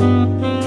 you.